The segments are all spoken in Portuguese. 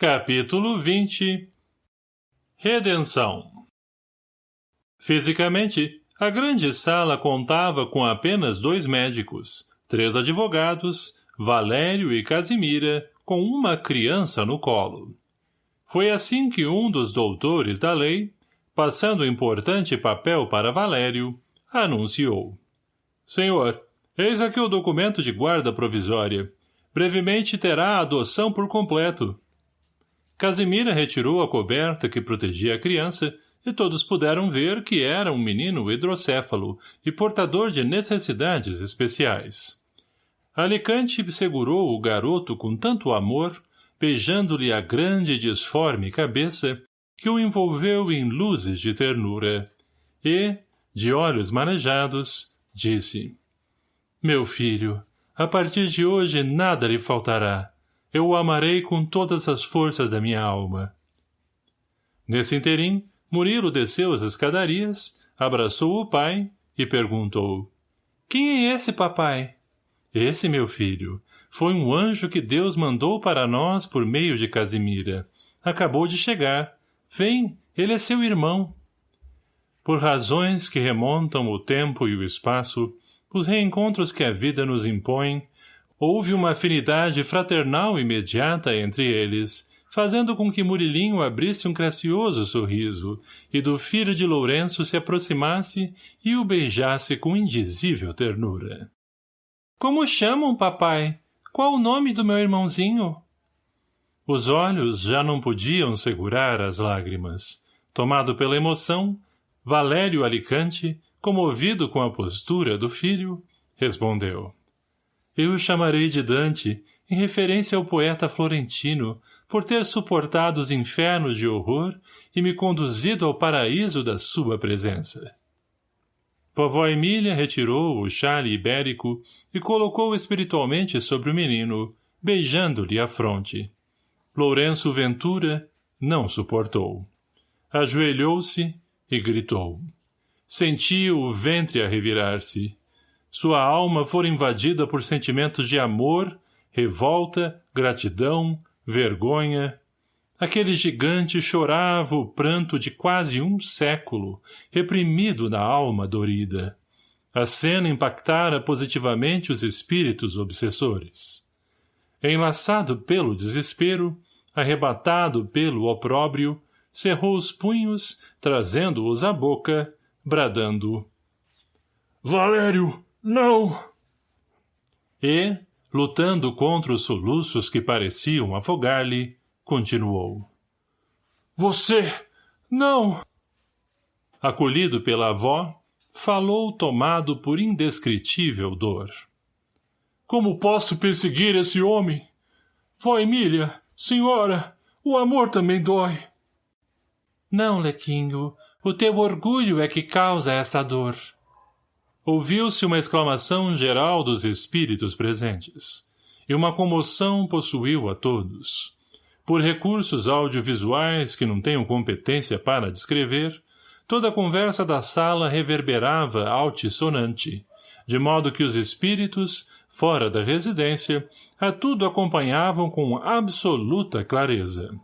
Capítulo 20 Redenção Fisicamente, a grande sala contava com apenas dois médicos, três advogados, Valério e Casimira, com uma criança no colo. Foi assim que um dos doutores da lei, passando importante papel para Valério, anunciou. Senhor, eis aqui o documento de guarda provisória. Brevemente terá a adoção por completo. Casimira retirou a coberta que protegia a criança e todos puderam ver que era um menino hidrocéfalo e portador de necessidades especiais. Alicante segurou o garoto com tanto amor, beijando-lhe a grande e disforme cabeça, que o envolveu em luzes de ternura, e, de olhos marejados, disse, Meu filho, a partir de hoje nada lhe faltará. Eu o amarei com todas as forças da minha alma. Nesse interim, Murilo desceu as escadarias, abraçou o pai e perguntou. Quem é esse, papai? Esse, meu filho, foi um anjo que Deus mandou para nós por meio de Casimira. Acabou de chegar. Vem, ele é seu irmão. Por razões que remontam o tempo e o espaço, os reencontros que a vida nos impõe, houve uma afinidade fraternal imediata entre eles, fazendo com que Murilinho abrisse um gracioso sorriso e do filho de Lourenço se aproximasse e o beijasse com indizível ternura. Como chamam, papai? Qual o nome do meu irmãozinho? Os olhos já não podiam segurar as lágrimas. Tomado pela emoção, Valério Alicante, comovido com a postura do filho, respondeu. Eu o chamarei de Dante, em referência ao poeta florentino, por ter suportado os infernos de horror e me conduzido ao paraíso da sua presença. Vovó Emília retirou o chale ibérico e colocou espiritualmente sobre o menino, beijando-lhe a fronte. Lourenço Ventura não suportou. Ajoelhou-se e gritou. Sentiu o ventre a revirar-se. Sua alma fora invadida por sentimentos de amor, revolta, gratidão, vergonha, Aquele gigante chorava o pranto de quase um século, reprimido na alma dorida. A cena impactara positivamente os espíritos obsessores. Enlaçado pelo desespero, arrebatado pelo opróbrio, cerrou os punhos, trazendo-os à boca, bradando. — Valério, não! E, lutando contra os soluços que pareciam afogar-lhe, continuou. Você! Não! Acolhido pela avó, falou tomado por indescritível dor. Como posso perseguir esse homem? Vó Emília, senhora, o amor também dói. Não, Lequinho, o teu orgulho é que causa essa dor. Ouviu-se uma exclamação geral dos espíritos presentes, e uma comoção possuiu a todos por recursos audiovisuais que não tenham competência para descrever, toda a conversa da sala reverberava altissonante, de modo que os espíritos, fora da residência, a tudo acompanhavam com absoluta clareza.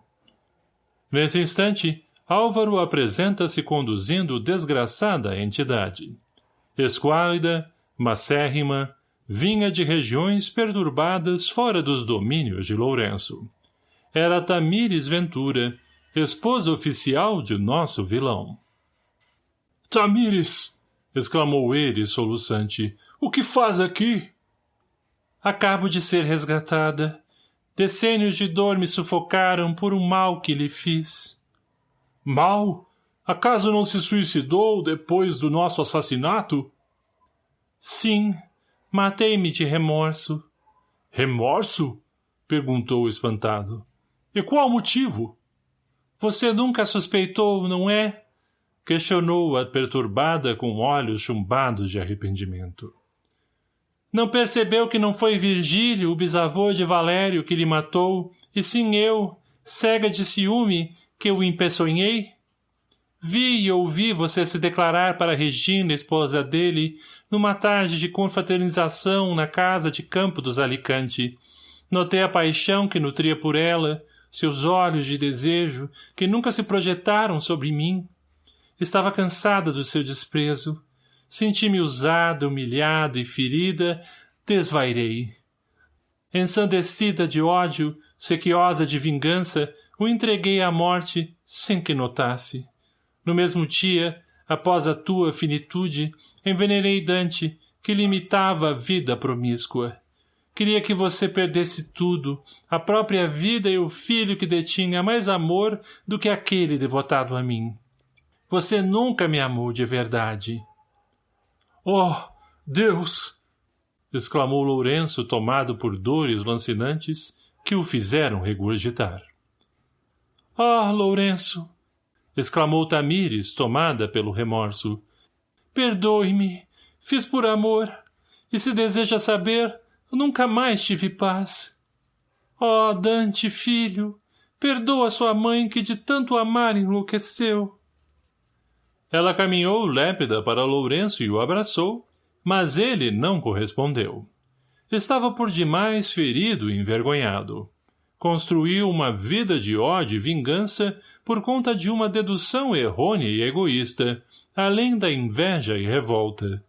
Nesse instante, Álvaro apresenta-se conduzindo desgraçada entidade. Esquálida, macérrima, vinha de regiões perturbadas fora dos domínios de Lourenço era Tamires Ventura, esposa oficial de nosso vilão. — Tamires! — exclamou ele, soluçante. — O que faz aqui? — Acabo de ser resgatada. Decênios de dor me sufocaram por um mal que lhe fiz. — Mal? Acaso não se suicidou depois do nosso assassinato? — Sim. Matei-me de remorso. — Remorso? — perguntou espantado. E qual motivo? Você nunca suspeitou, não é? Questionou-a perturbada com olhos chumbados de arrependimento. Não percebeu que não foi Virgílio, o bisavô de Valério, que lhe matou, e sim eu, cega de ciúme, que o empeçonhei? Vi e ouvi você se declarar para Regina, esposa dele, numa tarde de confraternização na casa de campo dos Alicante. Notei a paixão que nutria por ela, seus olhos de desejo, que nunca se projetaram sobre mim. Estava cansada do seu desprezo. Senti-me usada, humilhada e ferida, desvairei. Ensandecida de ódio, sequiosa de vingança, o entreguei à morte sem que notasse. No mesmo dia, após a tua finitude, envenenei Dante, que limitava a vida promíscua. Queria que você perdesse tudo, a própria vida e o filho que detinha mais amor do que aquele devotado a mim. Você nunca me amou de verdade. Oh, Deus! exclamou Lourenço, tomado por dores lancinantes que o fizeram regurgitar. Ah, Lourenço! Exclamou Tamires, tomada pelo remorso. Perdoe-me, fiz por amor, e se deseja saber, nunca mais tive paz. Oh, Dante, filho, perdoa sua mãe que de tanto amar enlouqueceu. Ela caminhou lépida para Lourenço e o abraçou, mas ele não correspondeu. Estava por demais ferido e envergonhado. Construiu uma vida de ódio e vingança por conta de uma dedução errônea e egoísta, além da inveja e revolta.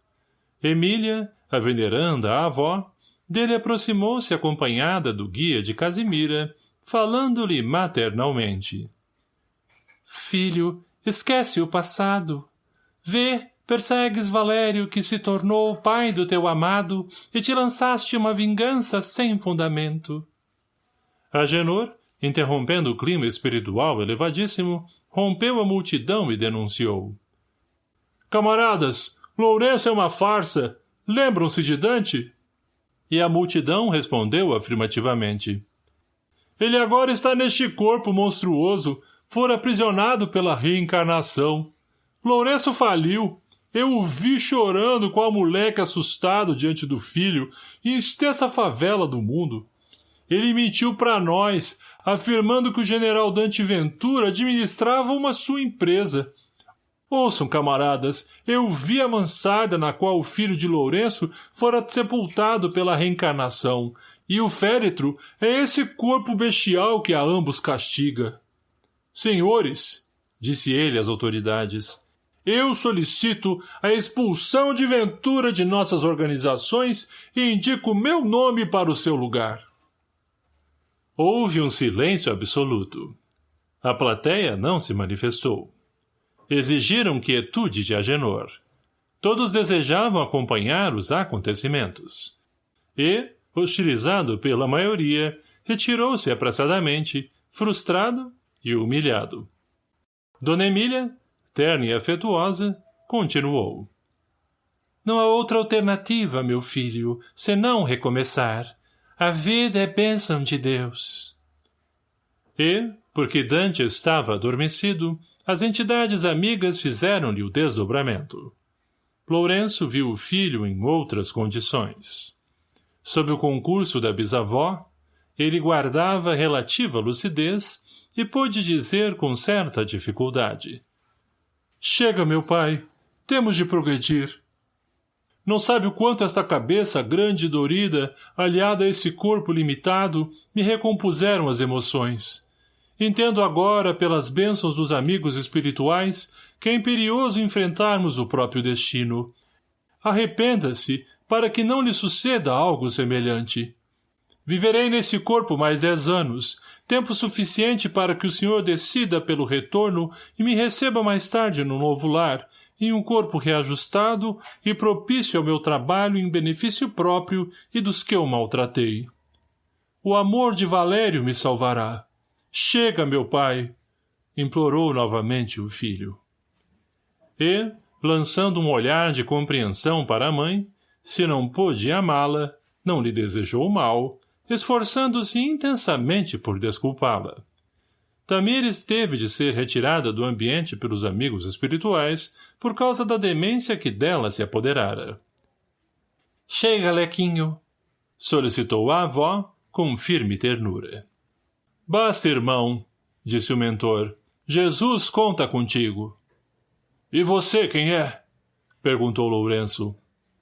Emília, a veneranda a avó, dele aproximou-se acompanhada do guia de Casimira, falando-lhe maternalmente. Filho, esquece o passado. Vê, persegues Valério que se tornou o pai do teu amado e te lançaste uma vingança sem fundamento. Agenor, interrompendo o clima espiritual elevadíssimo, rompeu a multidão e denunciou. Camaradas, Lourenço é uma farsa. Lembram-se de Dante? E a multidão respondeu afirmativamente. Ele agora está neste corpo monstruoso, fora aprisionado pela reencarnação. Lourenço faliu. Eu o vi chorando com a moleque assustado diante do filho, em extensa favela do mundo. Ele mentiu para nós, afirmando que o general Dante Ventura administrava uma sua empresa. Ouçam, camaradas, eu vi a mansarda na qual o filho de Lourenço fora sepultado pela reencarnação, e o féretro é esse corpo bestial que a ambos castiga. Senhores, disse ele às autoridades, eu solicito a expulsão de Ventura de nossas organizações e indico meu nome para o seu lugar. Houve um silêncio absoluto. A plateia não se manifestou. Exigiram quietude de Agenor. Todos desejavam acompanhar os acontecimentos. E, hostilizado pela maioria, retirou-se apressadamente, frustrado e humilhado. Dona Emília, terna e afetuosa, continuou. Não há outra alternativa, meu filho, senão recomeçar. A vida é bênção de Deus. E, porque Dante estava adormecido, as entidades amigas fizeram-lhe o desdobramento. Lourenço viu o filho em outras condições. Sob o concurso da bisavó, ele guardava relativa lucidez e pôde dizer com certa dificuldade. Chega, meu pai. Temos de progredir. Não sabe o quanto esta cabeça grande e dorida, aliada a esse corpo limitado, me recompuseram as emoções. Entendo agora, pelas bênçãos dos amigos espirituais, que é imperioso enfrentarmos o próprio destino. Arrependa-se, para que não lhe suceda algo semelhante. Viverei nesse corpo mais dez anos, tempo suficiente para que o senhor decida pelo retorno e me receba mais tarde no novo lar, em um corpo reajustado e propício ao meu trabalho em benefício próprio e dos que eu maltratei. O amor de Valério me salvará. Chega, meu pai! implorou novamente o filho. E, lançando um olhar de compreensão para a mãe, se não pôde amá-la, não lhe desejou mal, esforçando-se intensamente por desculpá-la. Tamires teve de ser retirada do ambiente pelos amigos espirituais por causa da demência que dela se apoderara. — Chega, Lequinho! — solicitou a avó com firme ternura. — Basta, irmão! — disse o mentor. — Jesus conta contigo. — E você quem é? — perguntou Lourenço.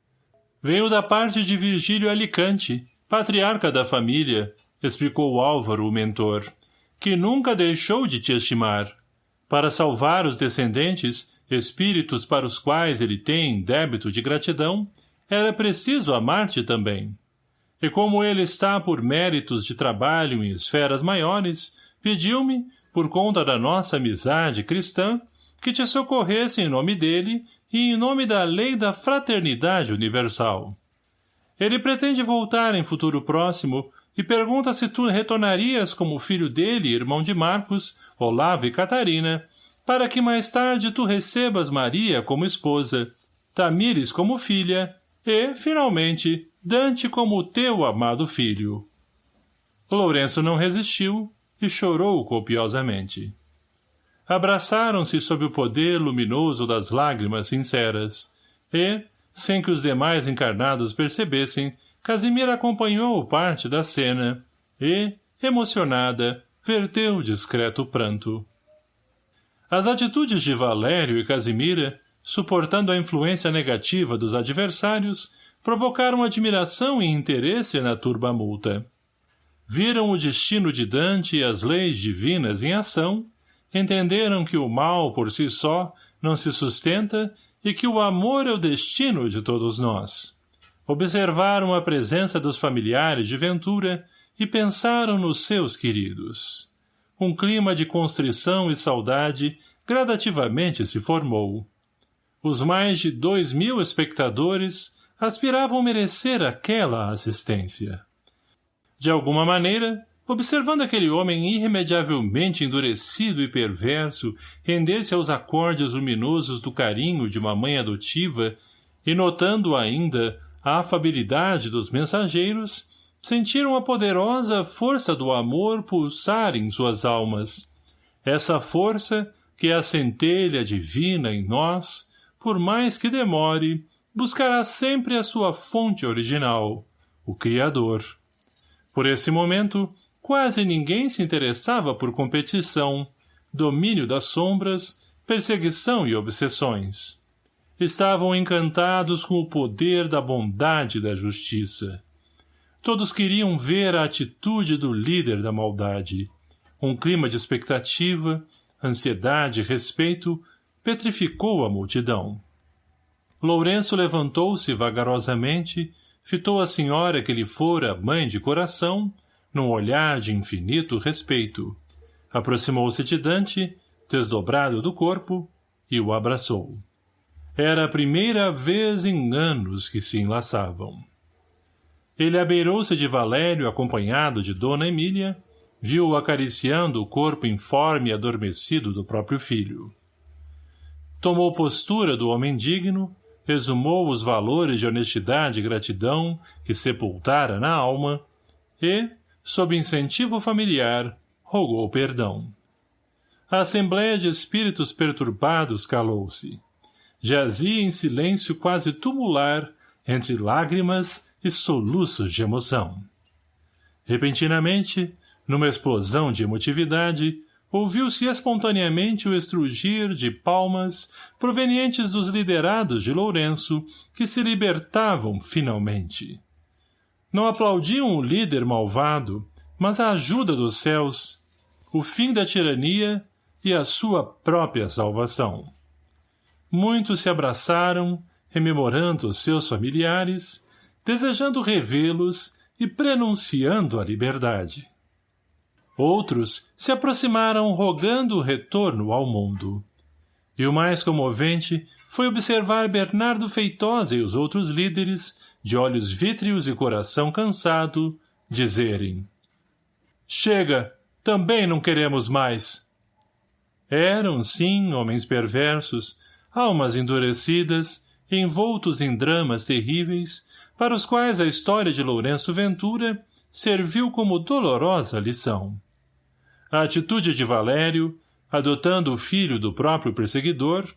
— Venho da parte de Virgílio Alicante, patriarca da família, explicou Álvaro, o mentor. que nunca deixou de te estimar. Para salvar os descendentes, espíritos para os quais ele tem débito de gratidão, era preciso amar-te também. E como ele está por méritos de trabalho em esferas maiores, pediu-me, por conta da nossa amizade cristã, que te socorresse em nome dele e em nome da lei da fraternidade universal. Ele pretende voltar em futuro próximo e pergunta se tu retornarias como filho dele, irmão de Marcos, Olavo e Catarina, para que mais tarde tu recebas Maria como esposa, Tamires como filha e, finalmente, Dante como teu amado filho. Lourenço não resistiu e chorou copiosamente. Abraçaram-se sob o poder luminoso das lágrimas sinceras, e, sem que os demais encarnados percebessem, Casimira acompanhou parte da cena e, emocionada, verteu discreto pranto. As atitudes de Valério e Casimira, suportando a influência negativa dos adversários, provocaram admiração e interesse na turba multa. Viram o destino de Dante e as leis divinas em ação, entenderam que o mal por si só não se sustenta e que o amor é o destino de todos nós observaram a presença dos familiares de Ventura e pensaram nos seus queridos. Um clima de constrição e saudade gradativamente se formou. Os mais de dois mil espectadores aspiravam merecer aquela assistência. De alguma maneira, observando aquele homem irremediavelmente endurecido e perverso render-se aos acordes luminosos do carinho de uma mãe adotiva e notando ainda a afabilidade dos mensageiros, sentiram a poderosa força do amor pulsar em suas almas. Essa força, que é a centelha divina em nós, por mais que demore, buscará sempre a sua fonte original, o Criador. Por esse momento, quase ninguém se interessava por competição, domínio das sombras, perseguição e obsessões estavam encantados com o poder da bondade e da justiça. Todos queriam ver a atitude do líder da maldade. Um clima de expectativa, ansiedade e respeito petrificou a multidão. Lourenço levantou-se vagarosamente, fitou a senhora que lhe fora mãe de coração, num olhar de infinito respeito. Aproximou-se de Dante, desdobrado do corpo, e o abraçou. Era a primeira vez em anos que se enlaçavam. Ele abeirou-se de Valério acompanhado de Dona Emília, viu-o acariciando o corpo informe e adormecido do próprio filho. Tomou postura do homem digno, resumou os valores de honestidade e gratidão que sepultara na alma e, sob incentivo familiar, rogou perdão. A assembleia de espíritos perturbados calou-se jazia em silêncio quase tumular entre lágrimas e soluços de emoção. Repentinamente, numa explosão de emotividade, ouviu-se espontaneamente o estrugir de palmas provenientes dos liderados de Lourenço que se libertavam finalmente. Não aplaudiam o líder malvado, mas a ajuda dos céus, o fim da tirania e a sua própria salvação. Muitos se abraçaram, rememorando seus familiares, desejando revê-los e prenunciando a liberdade. Outros se aproximaram rogando o retorno ao mundo. E o mais comovente foi observar Bernardo Feitosa e os outros líderes, de olhos vítreos e coração cansado, dizerem Chega, também não queremos mais. Eram, sim, homens perversos, almas endurecidas, envoltos em dramas terríveis, para os quais a história de Lourenço Ventura serviu como dolorosa lição. A atitude de Valério, adotando o filho do próprio perseguidor,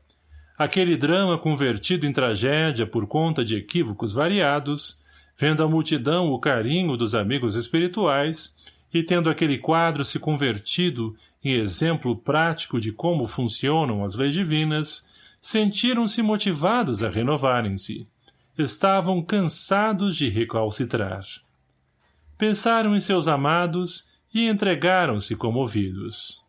aquele drama convertido em tragédia por conta de equívocos variados, vendo a multidão o carinho dos amigos espirituais e tendo aquele quadro se convertido em exemplo prático de como funcionam as leis divinas, sentiram-se motivados a renovarem-se. Estavam cansados de recalcitrar. Pensaram em seus amados e entregaram-se comovidos.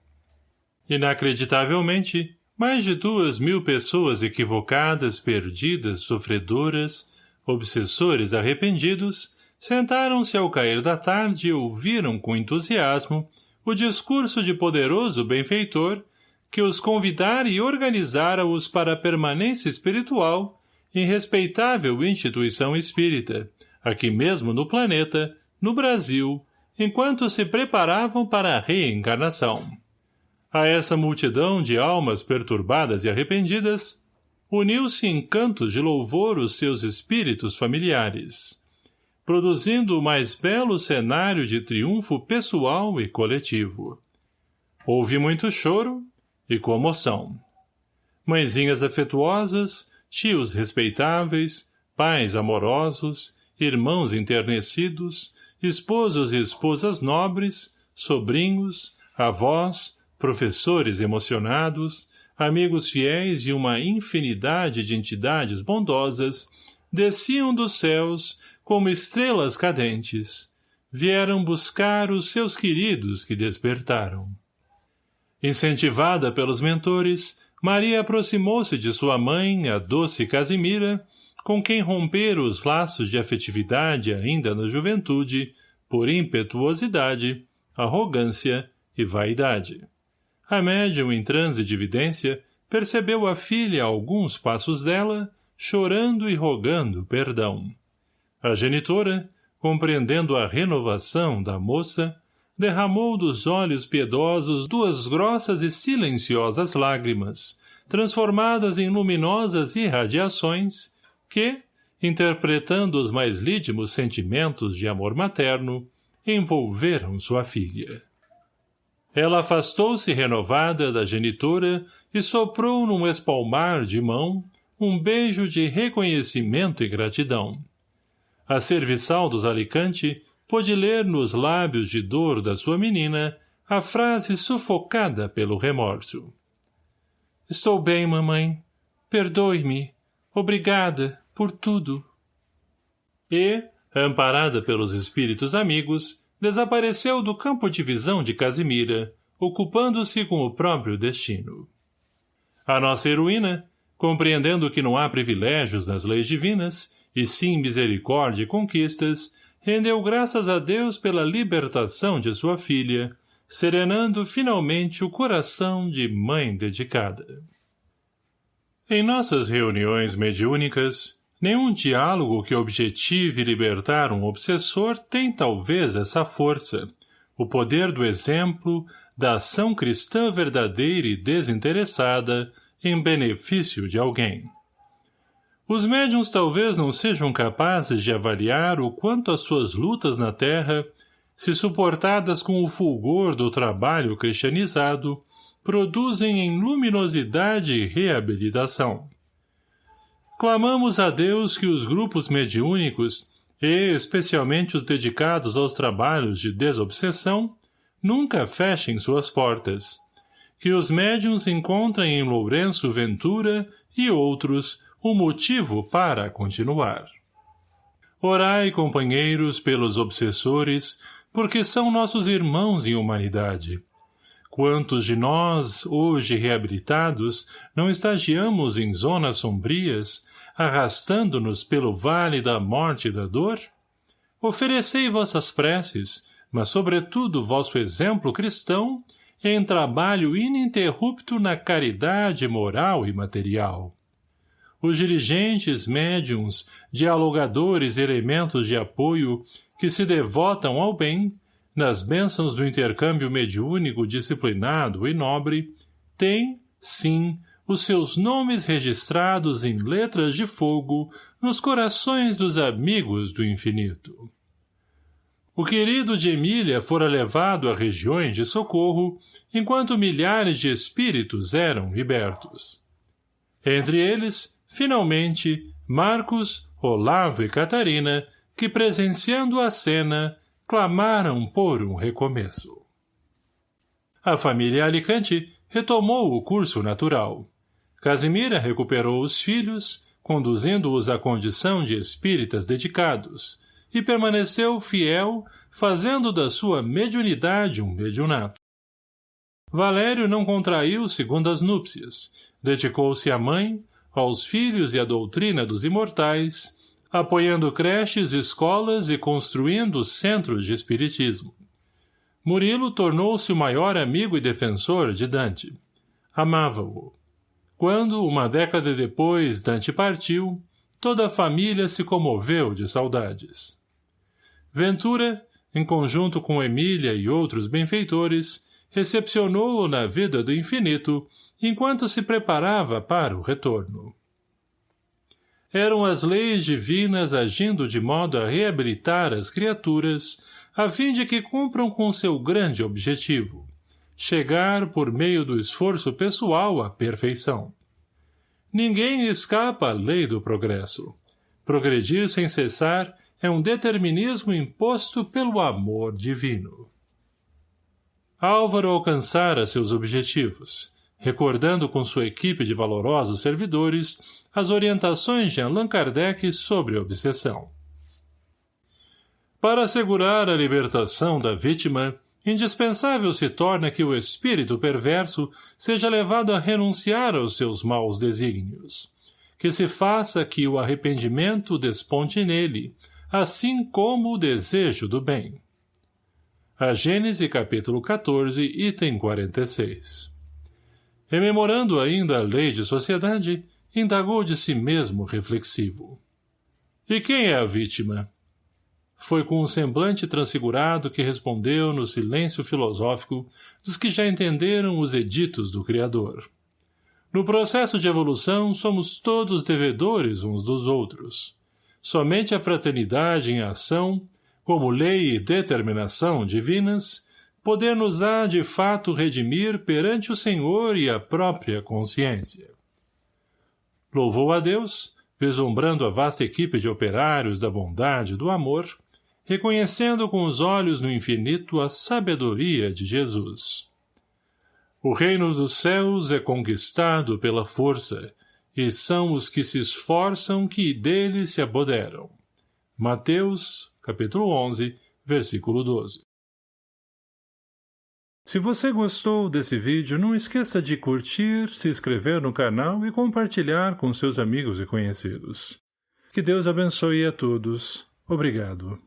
Inacreditavelmente, mais de duas mil pessoas equivocadas, perdidas, sofredoras, obsessores arrependidos, sentaram-se ao cair da tarde e ouviram com entusiasmo o discurso de poderoso benfeitor que os convidara e organizara-os para a permanência espiritual em respeitável instituição espírita, aqui mesmo no planeta, no Brasil, enquanto se preparavam para a reencarnação. A essa multidão de almas perturbadas e arrependidas, uniu-se em cantos de louvor os seus espíritos familiares, produzindo o mais belo cenário de triunfo pessoal e coletivo. Houve muito choro e comoção. Mãezinhas afetuosas, tios respeitáveis, pais amorosos, irmãos enternecidos, esposos e esposas nobres, sobrinhos, avós, professores emocionados, amigos fiéis e uma infinidade de entidades bondosas desciam dos céus como estrelas cadentes, vieram buscar os seus queridos que despertaram. Incentivada pelos mentores, Maria aproximou-se de sua mãe, a doce Casimira, com quem rompera os laços de afetividade ainda na juventude, por impetuosidade, arrogância e vaidade. A médium em transe de vidência percebeu a filha a alguns passos dela, chorando e rogando perdão. A genitora, compreendendo a renovação da moça, derramou dos olhos piedosos duas grossas e silenciosas lágrimas, transformadas em luminosas irradiações, que, interpretando os mais lídimos sentimentos de amor materno, envolveram sua filha. Ela afastou-se renovada da genitora e soprou num espalmar de mão um beijo de reconhecimento e gratidão. A serviçal dos Alicante pôde ler nos lábios de dor da sua menina a frase sufocada pelo remorso. Estou bem, mamãe. Perdoe-me. Obrigada por tudo. E, amparada pelos espíritos amigos, desapareceu do campo de visão de Casimira, ocupando-se com o próprio destino. A nossa heroína, compreendendo que não há privilégios nas leis divinas, e sim misericórdia e conquistas, rendeu graças a Deus pela libertação de sua filha, serenando finalmente o coração de mãe dedicada. Em nossas reuniões mediúnicas, Nenhum diálogo que objetive libertar um obsessor tem talvez essa força, o poder do exemplo, da ação cristã verdadeira e desinteressada em benefício de alguém. Os médiums talvez não sejam capazes de avaliar o quanto as suas lutas na terra, se suportadas com o fulgor do trabalho cristianizado, produzem em luminosidade e reabilitação clamamos a Deus que os grupos mediúnicos, e especialmente os dedicados aos trabalhos de desobsessão, nunca fechem suas portas. Que os médiums encontrem em Lourenço Ventura e outros o motivo para continuar. Orai, companheiros, pelos obsessores, porque são nossos irmãos em humanidade. Quantos de nós, hoje reabilitados, não estagiamos em zonas sombrias, arrastando-nos pelo vale da morte e da dor? Oferecei vossas preces, mas sobretudo vosso exemplo cristão, em trabalho ininterrupto na caridade moral e material. Os dirigentes médiums, dialogadores e elementos de apoio que se devotam ao bem, nas bênçãos do intercâmbio mediúnico disciplinado e nobre, têm, sim, os seus nomes registrados em letras de fogo nos corações dos amigos do infinito. O querido de Emília fora levado a regiões de socorro, enquanto milhares de espíritos eram libertos. Entre eles, finalmente, Marcos, Olavo e Catarina, que presenciando a cena, clamaram por um recomeço. A família Alicante retomou o curso natural. Casimira recuperou os filhos, conduzindo-os à condição de espíritas dedicados, e permaneceu fiel, fazendo da sua mediunidade um mediunato. Valério não contraiu segundas núpcias, dedicou-se à mãe, aos filhos e à doutrina dos imortais, apoiando creches, escolas e construindo centros de espiritismo. Murilo tornou-se o maior amigo e defensor de Dante. Amava-o. Quando, uma década depois, Dante partiu, toda a família se comoveu de saudades. Ventura, em conjunto com Emília e outros benfeitores, recepcionou-o na vida do infinito, enquanto se preparava para o retorno. Eram as leis divinas agindo de modo a reabilitar as criaturas, a fim de que cumpram com seu grande objetivo, chegar por meio do esforço pessoal à perfeição. Ninguém escapa à lei do progresso. Progredir sem cessar é um determinismo imposto pelo amor divino. Álvaro alcançara seus objetivos, recordando com sua equipe de valorosos servidores as orientações de Allan Kardec sobre a obsessão. Para assegurar a libertação da vítima, indispensável se torna que o espírito perverso seja levado a renunciar aos seus maus desígnios, que se faça que o arrependimento desponte nele, assim como o desejo do bem. A Gênese capítulo 14, item 46. Rememorando ainda a lei de sociedade, indagou de si mesmo reflexivo. E quem é a vítima? Foi com um semblante transfigurado que respondeu no silêncio filosófico dos que já entenderam os editos do Criador. No processo de evolução somos todos devedores uns dos outros. Somente a fraternidade em ação como lei e determinação divinas, poder-nos-á de fato redimir perante o Senhor e a própria consciência. Louvou a Deus, vislumbrando a vasta equipe de operários da bondade e do amor, reconhecendo com os olhos no infinito a sabedoria de Jesus. O reino dos céus é conquistado pela força, e são os que se esforçam que dele se apoderam. Mateus, capítulo 11, versículo 12. Se você gostou desse vídeo, não esqueça de curtir, se inscrever no canal e compartilhar com seus amigos e conhecidos. Que Deus abençoe a todos. Obrigado.